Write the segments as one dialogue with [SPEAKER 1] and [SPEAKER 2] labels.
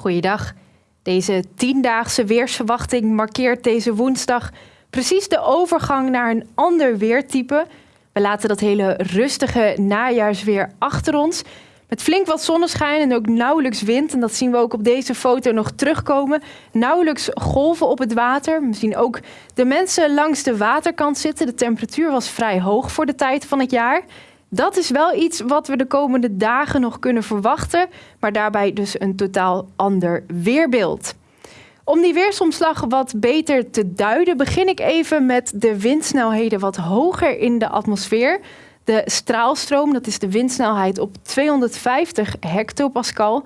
[SPEAKER 1] Goeiedag. Deze tiendaagse weersverwachting markeert deze woensdag precies de overgang naar een ander weertype. We laten dat hele rustige najaarsweer achter ons. Met flink wat zonneschijn en ook nauwelijks wind. En dat zien we ook op deze foto nog terugkomen. Nauwelijks golven op het water. We zien ook de mensen langs de waterkant zitten. De temperatuur was vrij hoog voor de tijd van het jaar. Dat is wel iets wat we de komende dagen nog kunnen verwachten, maar daarbij dus een totaal ander weerbeeld. Om die weersomslag wat beter te duiden, begin ik even met de windsnelheden wat hoger in de atmosfeer. De straalstroom, dat is de windsnelheid op 250 hectopascal.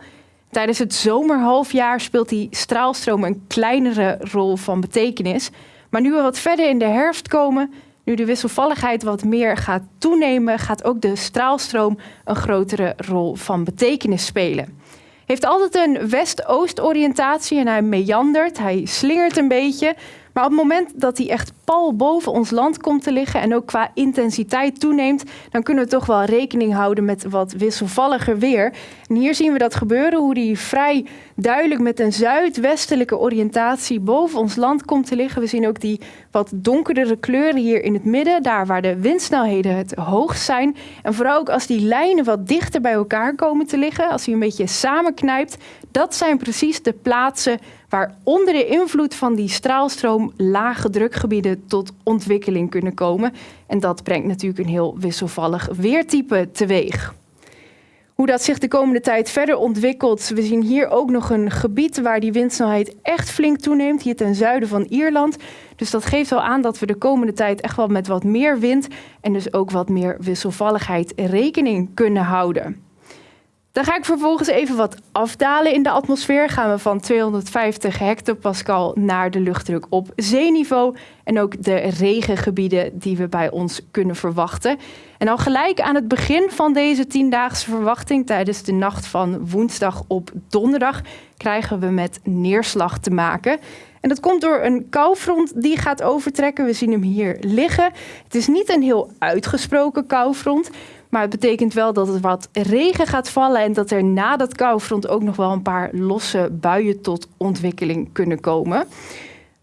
[SPEAKER 1] Tijdens het zomerhalfjaar speelt die straalstroom een kleinere rol van betekenis. Maar nu we wat verder in de herfst komen, nu de wisselvalligheid wat meer gaat toenemen, gaat ook de straalstroom een grotere rol van betekenis spelen. Heeft altijd een west-oost oriëntatie en hij meandert, hij slingert een beetje. Maar op het moment dat hij echt pal boven ons land komt te liggen en ook qua intensiteit toeneemt, dan kunnen we toch wel rekening houden met wat wisselvalliger weer. En hier zien we dat gebeuren, hoe die vrij duidelijk met een zuidwestelijke oriëntatie boven ons land komt te liggen. We zien ook die wat donkerdere kleuren hier in het midden, daar waar de windsnelheden het hoogst zijn. En vooral ook als die lijnen wat dichter bij elkaar komen te liggen, als hij een beetje samenknijpt, dat zijn precies de plaatsen waar onder de invloed van die straalstroom lage drukgebieden tot ontwikkeling kunnen komen. En dat brengt natuurlijk een heel wisselvallig weertype teweeg. Hoe dat zich de komende tijd verder ontwikkelt. We zien hier ook nog een gebied waar die windsnelheid echt flink toeneemt. Hier ten zuiden van Ierland. Dus dat geeft wel aan dat we de komende tijd echt wel met wat meer wind en dus ook wat meer wisselvalligheid rekening kunnen houden. Dan ga ik vervolgens even wat afdalen in de atmosfeer. Gaan we van 250 hectopascal naar de luchtdruk op zeeniveau. En ook de regengebieden die we bij ons kunnen verwachten. En al gelijk aan het begin van deze tiendaagse verwachting, tijdens de nacht van woensdag op donderdag, krijgen we met neerslag te maken. En dat komt door een koufront die gaat overtrekken. We zien hem hier liggen. Het is niet een heel uitgesproken koufront. Maar het betekent wel dat er wat regen gaat vallen en dat er na dat koufront ook nog wel een paar losse buien tot ontwikkeling kunnen komen.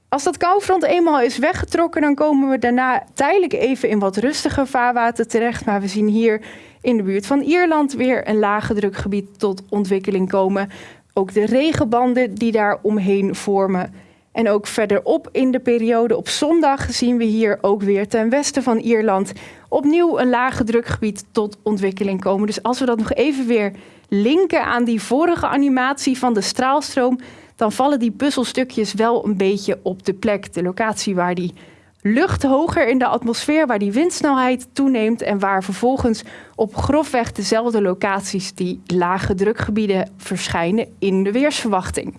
[SPEAKER 1] Als dat koufront eenmaal is weggetrokken, dan komen we daarna tijdelijk even in wat rustiger vaarwater terecht. Maar we zien hier in de buurt van Ierland weer een lage drukgebied tot ontwikkeling komen. Ook de regenbanden die daar omheen vormen. En ook verderop in de periode op zondag zien we hier ook weer ten westen van Ierland opnieuw een lage drukgebied tot ontwikkeling komen. Dus als we dat nog even weer linken aan die vorige animatie van de straalstroom, dan vallen die puzzelstukjes wel een beetje op de plek. De locatie waar die lucht hoger in de atmosfeer, waar die windsnelheid toeneemt en waar vervolgens op grofweg dezelfde locaties die lage drukgebieden verschijnen in de weersverwachting.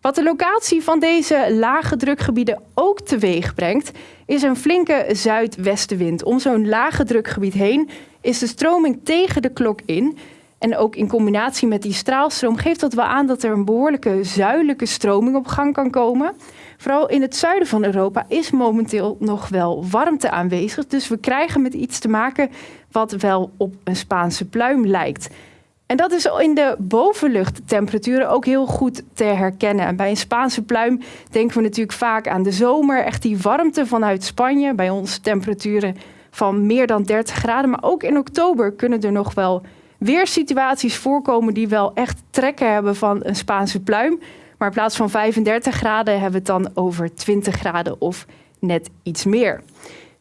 [SPEAKER 1] Wat de locatie van deze lage drukgebieden ook teweeg brengt, is een flinke zuidwestenwind. Om zo'n lage drukgebied heen is de stroming tegen de klok in. En ook in combinatie met die straalstroom geeft dat wel aan dat er een behoorlijke zuidelijke stroming op gang kan komen. Vooral in het zuiden van Europa is momenteel nog wel warmte aanwezig. Dus we krijgen met iets te maken wat wel op een Spaanse pluim lijkt. En dat is in de bovenluchttemperaturen ook heel goed te herkennen. En bij een Spaanse pluim denken we natuurlijk vaak aan de zomer. Echt die warmte vanuit Spanje. Bij ons temperaturen van meer dan 30 graden. Maar ook in oktober kunnen er nog wel weersituaties voorkomen die wel echt trekken hebben van een Spaanse pluim. Maar in plaats van 35 graden hebben we het dan over 20 graden of net iets meer.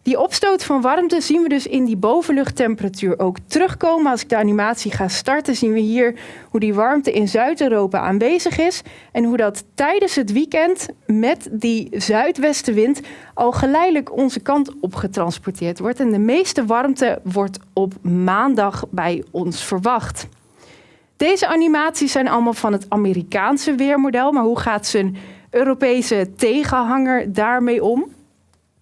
[SPEAKER 1] Die opstoot van warmte zien we dus in die bovenluchttemperatuur ook terugkomen. Als ik de animatie ga starten, zien we hier hoe die warmte in Zuid-Europa aanwezig is. En hoe dat tijdens het weekend met die zuidwestenwind al geleidelijk onze kant op getransporteerd wordt. En de meeste warmte wordt op maandag bij ons verwacht. Deze animaties zijn allemaal van het Amerikaanse weermodel. Maar hoe gaat zijn Europese tegenhanger daarmee om?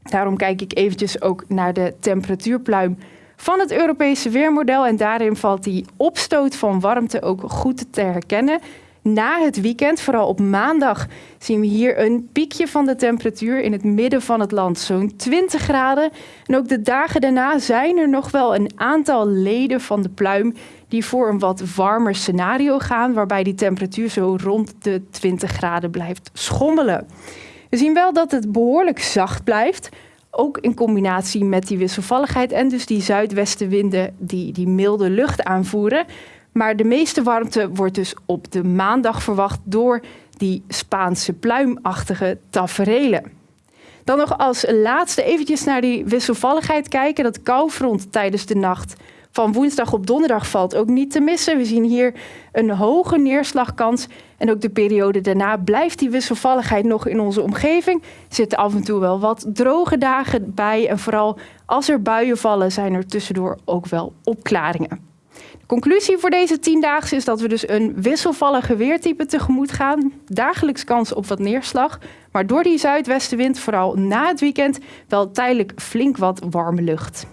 [SPEAKER 1] Daarom kijk ik eventjes ook naar de temperatuurpluim van het Europese weermodel. En daarin valt die opstoot van warmte ook goed te herkennen. Na het weekend, vooral op maandag, zien we hier een piekje van de temperatuur in het midden van het land, zo'n 20 graden. En ook de dagen daarna zijn er nog wel een aantal leden van de pluim die voor een wat warmer scenario gaan, waarbij die temperatuur zo rond de 20 graden blijft schommelen. We zien wel dat het behoorlijk zacht blijft, ook in combinatie met die wisselvalligheid en dus die zuidwestenwinden die die milde lucht aanvoeren. Maar de meeste warmte wordt dus op de maandag verwacht door die Spaanse pluimachtige taferelen. Dan nog als laatste eventjes naar die wisselvalligheid kijken. Dat koufront tijdens de nacht van woensdag op donderdag valt ook niet te missen. We zien hier een hoge neerslagkans. En ook de periode daarna blijft die wisselvalligheid nog in onze omgeving. Zitten af en toe wel wat droge dagen bij. En vooral als er buien vallen, zijn er tussendoor ook wel opklaringen. De conclusie voor deze tiendaagse is dat we dus een wisselvallige weertype tegemoet gaan. Dagelijks kans op wat neerslag. Maar door die zuidwestenwind, vooral na het weekend, wel tijdelijk flink wat warme lucht.